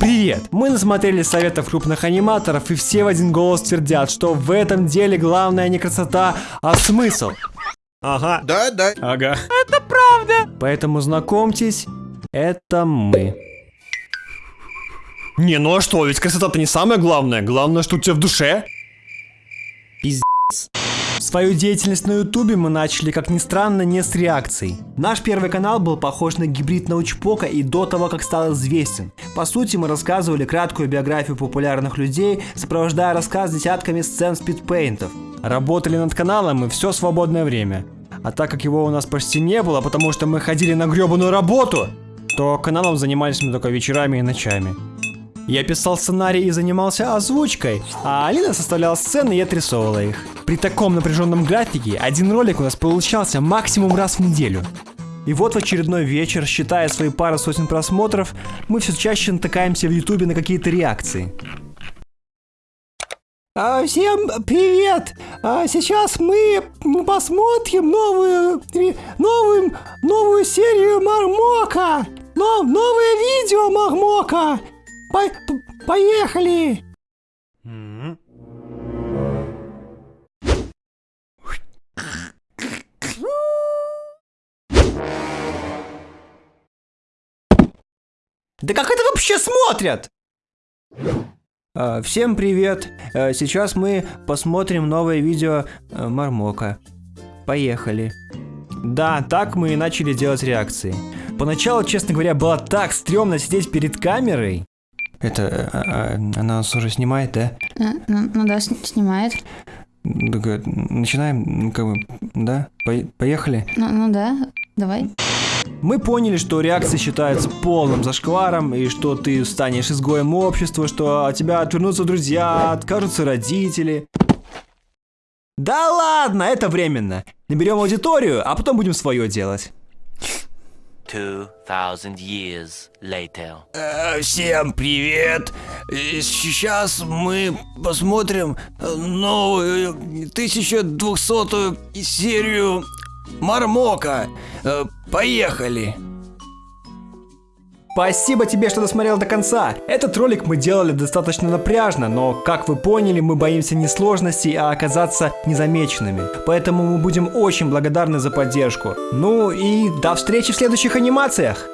Привет! Мы насмотрели советов крупных аниматоров и все в один голос твердят, что в этом деле главное не красота, а смысл. Ага. Да, да. Ага. Это правда. Поэтому знакомьтесь, это мы. Не, ну а что, ведь красота-то не самое главное. Главное, что у тебя в душе. Пиздец. Свою деятельность на ютубе мы начали, как ни странно, не с реакций. Наш первый канал был похож на гибрид научпока и до того, как стал известен. По сути, мы рассказывали краткую биографию популярных людей, сопровождая рассказ десятками сцен спидпейнтов. Работали над каналом мы все свободное время. А так как его у нас почти не было, потому что мы ходили на гребаную работу, то каналом занимались мы только вечерами и ночами. Я писал сценарий и занимался озвучкой, а Алина составляла сцены и отрисовывала их. При таком напряженном графике один ролик у нас получался максимум раз в неделю. И вот в очередной вечер, считая свои пары сотен просмотров, мы все чаще натыкаемся в ютубе на какие-то реакции. А, всем привет! А, сейчас мы посмотрим новую, новую, новую серию Мармока! Но, новое видео Мармока! По поехали! Да как это вообще смотрят? А, всем привет! А, сейчас мы посмотрим новое видео а, Мармока. Поехали. Да, так мы и начали делать реакции. Поначалу, честно говоря, было так стрёмно сидеть перед камерой. Это, а, а, она нас уже снимает, да? Ну, ну да, снимает. Начинаем, как бы, да? По поехали? Ну, ну да, давай. Мы поняли, что реакция считается полным зашкваром, и что ты станешь изгоем общества, что от тебя отвернутся друзья, откажутся родители. Да ладно, это временно. Наберем аудиторию, а потом будем свое делать. 2000 years later. Э, всем привет! Сейчас мы посмотрим новую 1200 серию Мармока. Э, поехали! Спасибо тебе, что досмотрел до конца. Этот ролик мы делали достаточно напряжно, но, как вы поняли, мы боимся не сложностей, а оказаться незамеченными. Поэтому мы будем очень благодарны за поддержку. Ну и до встречи в следующих анимациях!